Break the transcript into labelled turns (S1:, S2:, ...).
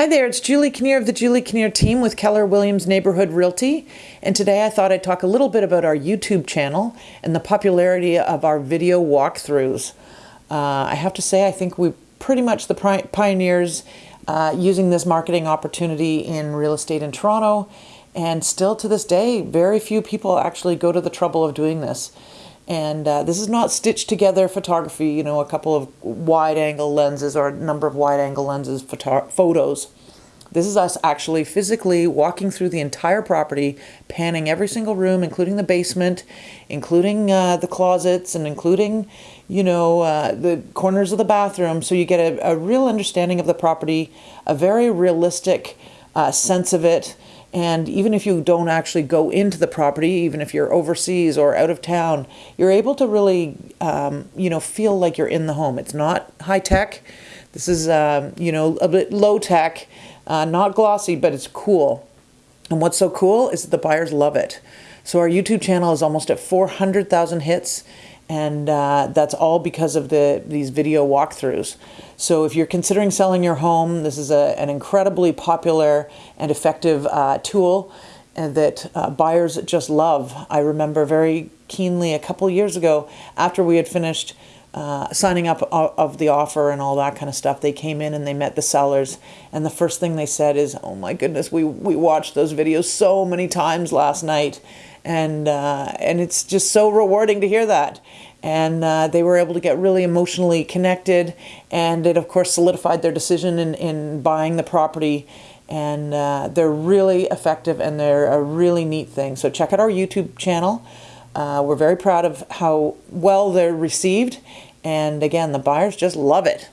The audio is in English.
S1: Hi there, it's Julie Kinnear of the Julie Kinnear team with Keller Williams Neighborhood Realty. And today I thought I'd talk a little bit about our YouTube channel and the popularity of our video walkthroughs. Uh, I have to say, I think we're pretty much the pioneers uh, using this marketing opportunity in real estate in Toronto. And still to this day, very few people actually go to the trouble of doing this. And uh, this is not stitched together photography, you know, a couple of wide angle lenses or a number of wide angle lenses photos. This is us actually physically walking through the entire property, panning every single room, including the basement, including uh, the closets, and including, you know, uh, the corners of the bathroom. So you get a, a, real understanding of the property, a very realistic uh, sense of it, and even if you don't actually go into the property, even if you're overseas or out of town, you're able to really, um, you know, feel like you're in the home. It's not high tech. This is, um, you know, a bit low tech, uh, not glossy, but it's cool. And what's so cool is that the buyers love it. So our YouTube channel is almost at 400,000 hits and uh, that's all because of the these video walkthroughs. So if you're considering selling your home, this is a, an incredibly popular and effective uh, tool uh, that uh, buyers just love. I remember very keenly a couple years ago after we had finished uh, signing up of the offer and all that kind of stuff. They came in and they met the sellers, and the first thing they said is, "Oh my goodness, we we watched those videos so many times last night." and uh, and it's just so rewarding to hear that. And uh, they were able to get really emotionally connected, and it of course solidified their decision in, in buying the property. And uh, they're really effective, and they're a really neat thing. So check out our YouTube channel. Uh, we're very proud of how well they're received, and again, the buyers just love it.